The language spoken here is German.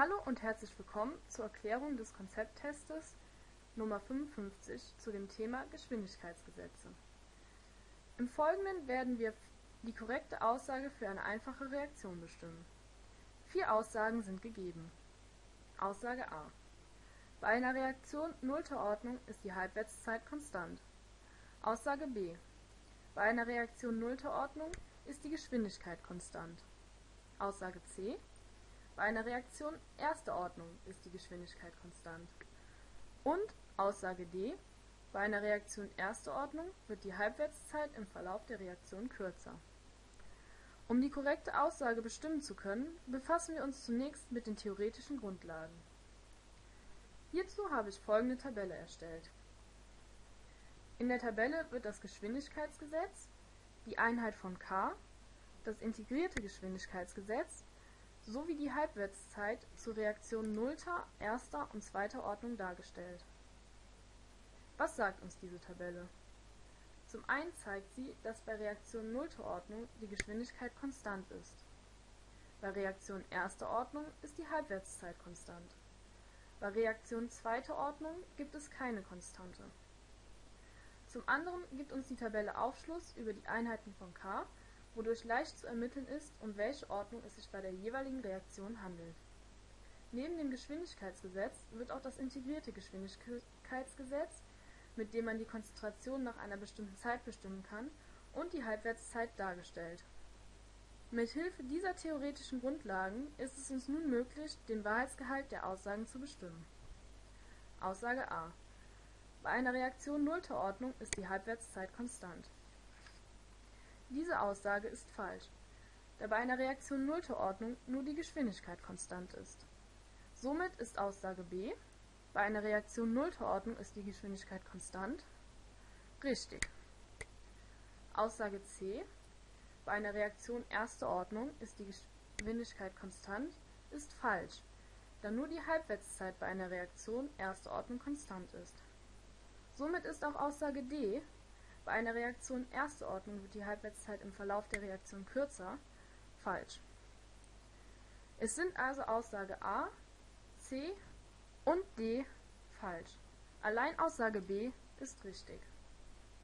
Hallo und herzlich willkommen zur Erklärung des Konzepttestes Nummer 55 zu dem Thema Geschwindigkeitsgesetze. Im Folgenden werden wir die korrekte Aussage für eine einfache Reaktion bestimmen. Vier Aussagen sind gegeben. Aussage A. Bei einer Reaktion nullter Ordnung ist die Halbwertszeit konstant. Aussage B. Bei einer Reaktion nullter Ordnung ist die Geschwindigkeit konstant. Aussage C. Bei einer Reaktion erster Ordnung ist die Geschwindigkeit konstant. Und Aussage D. Bei einer Reaktion erster Ordnung wird die Halbwertszeit im Verlauf der Reaktion kürzer. Um die korrekte Aussage bestimmen zu können, befassen wir uns zunächst mit den theoretischen Grundlagen. Hierzu habe ich folgende Tabelle erstellt. In der Tabelle wird das Geschwindigkeitsgesetz, die Einheit von k, das integrierte Geschwindigkeitsgesetz sowie die Halbwertszeit zur Reaktion nullter, erster und zweiter Ordnung dargestellt. Was sagt uns diese Tabelle? Zum einen zeigt sie, dass bei Reaktion nullter Ordnung die Geschwindigkeit konstant ist. Bei Reaktion erster Ordnung ist die Halbwertszeit konstant. Bei Reaktion zweiter Ordnung gibt es keine Konstante. Zum anderen gibt uns die Tabelle Aufschluss über die Einheiten von k, wodurch leicht zu ermitteln ist, um welche Ordnung es sich bei der jeweiligen Reaktion handelt. Neben dem Geschwindigkeitsgesetz wird auch das integrierte Geschwindigkeitsgesetz mit dem man die Konzentration nach einer bestimmten Zeit bestimmen kann, und die Halbwertszeit dargestellt. Mit Hilfe dieser theoretischen Grundlagen ist es uns nun möglich, den Wahrheitsgehalt der Aussagen zu bestimmen. Aussage A. Bei einer Reaktion nullter Ordnung ist die Halbwertszeit konstant. Diese Aussage ist falsch, da bei einer Reaktion nullter Ordnung nur die Geschwindigkeit konstant ist. Somit ist Aussage B bei einer Reaktion nullter Ordnung ist die Geschwindigkeit konstant. Richtig. Aussage C. Bei einer Reaktion erster Ordnung ist die Geschwindigkeit konstant, ist falsch, da nur die Halbwertszeit bei einer Reaktion erster Ordnung konstant ist. Somit ist auch Aussage D. Bei einer Reaktion erster Ordnung wird die Halbwertszeit im Verlauf der Reaktion kürzer, falsch. Es sind also Aussage A, C und D falsch. Allein Aussage B ist richtig